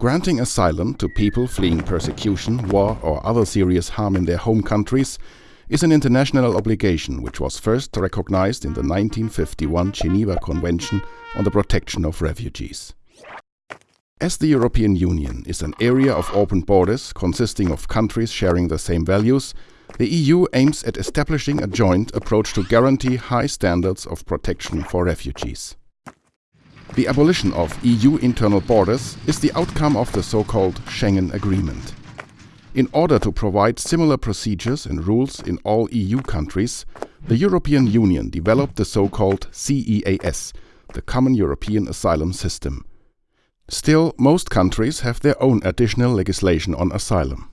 Granting asylum to people fleeing persecution, war or other serious harm in their home countries is an international obligation which was first recognized in the 1951 Geneva Convention on the Protection of Refugees. As the European Union is an area of open borders consisting of countries sharing the same values, the EU aims at establishing a joint approach to guarantee high standards of protection for refugees. The abolition of EU internal borders is the outcome of the so-called Schengen Agreement. In order to provide similar procedures and rules in all EU countries, the European Union developed the so-called CEAS, the Common European Asylum System. Still, most countries have their own additional legislation on asylum.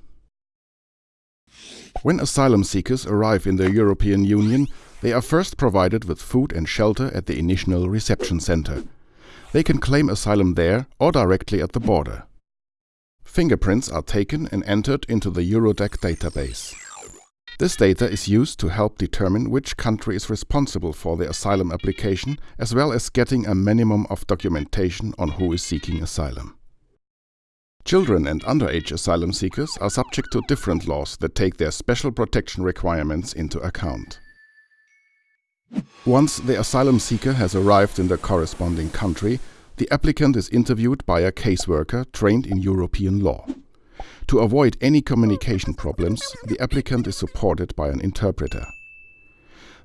When asylum seekers arrive in the European Union, they are first provided with food and shelter at the initial reception center. They can claim asylum there or directly at the border. Fingerprints are taken and entered into the Eurodac database. This data is used to help determine which country is responsible for the asylum application, as well as getting a minimum of documentation on who is seeking asylum. Children and underage asylum seekers are subject to different laws that take their special protection requirements into account. Once the asylum seeker has arrived in the corresponding country, the applicant is interviewed by a caseworker trained in European law. To avoid any communication problems, the applicant is supported by an interpreter.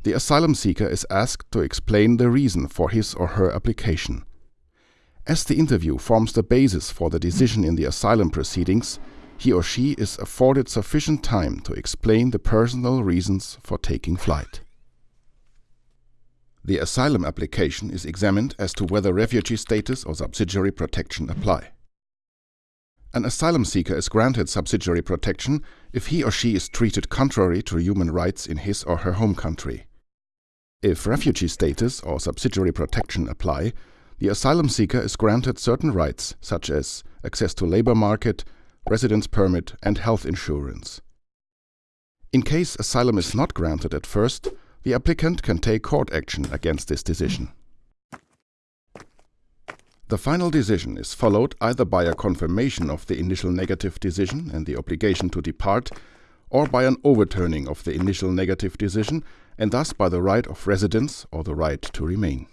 The asylum seeker is asked to explain the reason for his or her application. As the interview forms the basis for the decision in the asylum proceedings, he or she is afforded sufficient time to explain the personal reasons for taking flight. The asylum application is examined as to whether refugee status or subsidiary protection apply. An asylum seeker is granted subsidiary protection if he or she is treated contrary to human rights in his or her home country. If refugee status or subsidiary protection apply, the asylum seeker is granted certain rights such as access to labor market, residence permit and health insurance. In case asylum is not granted at first, the applicant can take court action against this decision. The final decision is followed either by a confirmation of the initial negative decision and the obligation to depart, or by an overturning of the initial negative decision and thus by the right of residence or the right to remain.